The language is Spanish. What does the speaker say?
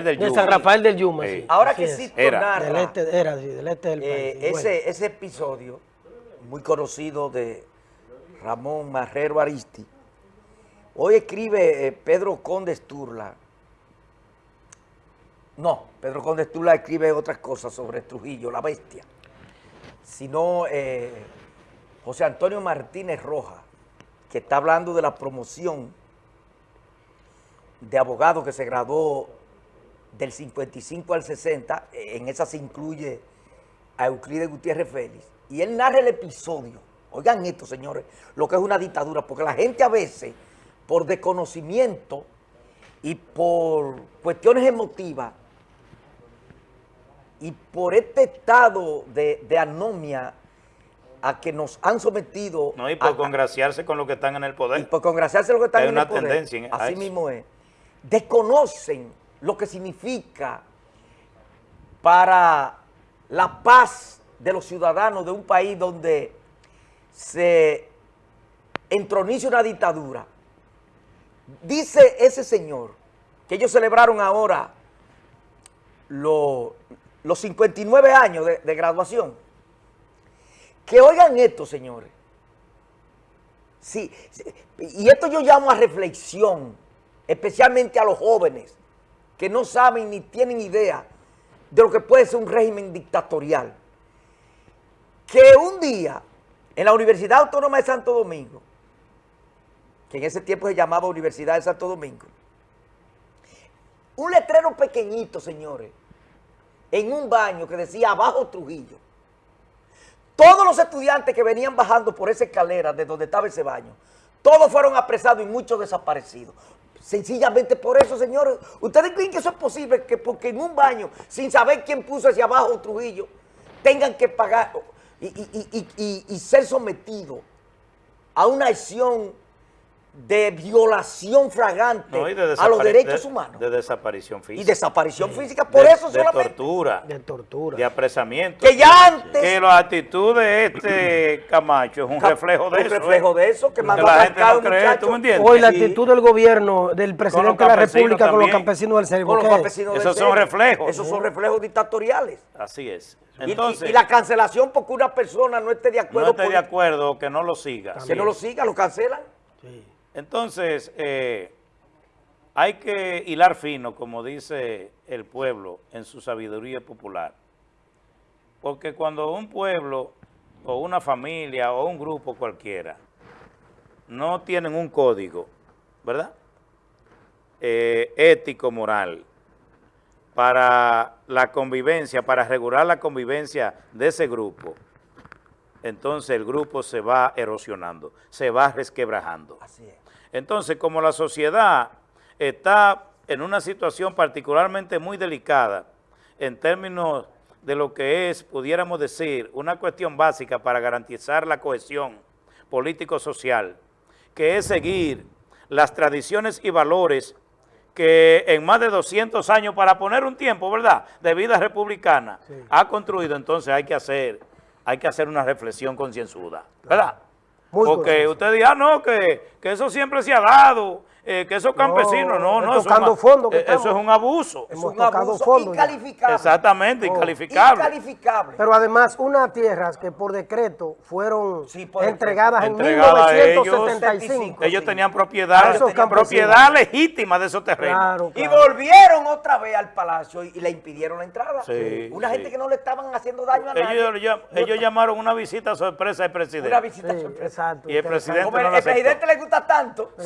Rafael del De Yuma. San Rafael del Yuma, Sí. sí. Ahora Así que es. sí Era. narra, Del este, era, sí, del este del eh, país. Bueno. ese, ese episodio muy conocido de Ramón Marrero Aristi, hoy escribe eh, Pedro Conde Sturla, no, Pedro Conde Sturla escribe otras cosas sobre Trujillo, la bestia, sino eh, José Antonio Martínez Roja, que está hablando de la promoción de abogado que se graduó del 55 al 60, eh, en esa se incluye a Euclides Gutiérrez Félix, y él narra el episodio. Oigan esto, señores, lo que es una dictadura, porque la gente a veces, por desconocimiento y por cuestiones emotivas, y por este estado de, de anomia a que nos han sometido... No, y por a- congraciarse con lo que están en el y poder. por congraciarse lo que están Hay en una el poder, tendencia en- a así eso. mismo es, desconocen lo que significa para la paz de los ciudadanos de un país donde se entroniza una dictadura. Dice ese señor que ellos celebraron ahora lo- los 59 años de, graduación. Que oigan esto, señores. Sí, y esto yo llamo a reflexión, especialmente a los jóvenes que no saben ni tienen idea de lo que puede ser un régimen dictatorial. Que un día en la Universidad Autónoma de Santo Domingo, que en ese tiempo se llamaba Universidad de Santo Domingo, un letrero pequeñito, señores, en un baño que decía abajo Trujillo. Todos los estudiantes que venían bajando por esa escalera de donde estaba ese baño, todos fueron apresados y muchos desaparecidos. Sencillamente por eso, señores, ¿ustedes creen que eso es posible? Que porque en un baño, sin saber quién puso hacia abajo Trujillo, tengan que pagar y, y- y- y- ser sometidos a una acción de violación fragante No, y de a los derechos de- humanos De desaparición y física. desaparición física. Por de, eso de solamente... tortura. De tortura. De apresamiento. Que ya antes- Que la actitud de este Camacho es un reflejo de un eso. reflejo ¿eh? de eso, que mandó la a no un cree, muchacho. ¿tú me entiendes? Hoy la Sí. actitud del gobierno, del presidente de la República con los campesinos del Cervo. Con los ¿qué? campesinos Esos del son Cerro. reflejos. Esos son reflejos dictatoriales. Así es. Y- y- Entonces, y, la cancelación porque una persona no esté de no acuerdo esté de acuerdo que no lo siga. que no lo siga, lo cancelan. Sí. Entonces, eh, hay que hilar fino, como dice el pueblo en su sabiduría popular. Porque cuando un pueblo o una familia o un grupo cualquiera no tienen un código, ¿verdad? Eh, ético, moral, para la convivencia, para regular la convivencia de ese grupo, entonces el grupo se va erosionando, se va resquebrajando. Así es. Entonces, como la sociedad está en una situación particularmente muy delicada en términos de lo que es, pudiéramos decir, una cuestión básica para garantizar la cohesión político-social, que es seguir las tradiciones y valores que en más de 200 años, para poner un tiempo, ¿verdad?, de vida republicana, ha construido, entonces hay que hacer, hay que hacer una reflexión concienzuda, ¿verdad? Muy Porque usted diga, ah, no, que, que eso siempre se ha dado, eh, que esos campesinos, no, es no, eso, tocando un- fondo que eh, eso es estamos. un abuso. Es un abuso fondo incalificable. Exactamente, Oh. incalificable. Incalificable. Pero además, unas tierras que por decreto fueron Sí, por entregadas en Entregadas ellos. 1975. Ellos Sí. tenían propiedad, Esos propiedad legítima de esos terrenos. Claro, Y volvieron otra vez al palacio y, y le impidieron la entrada. Sí, Una sí. gente que no le estaban haciendo daño a nadie. Ellos, ellos- ellos llamaron una visita sorpresa al presidente. Una visita Sí, sorpresa. exacto. Y el presidente el, no presidente le gusta tanto. Sí.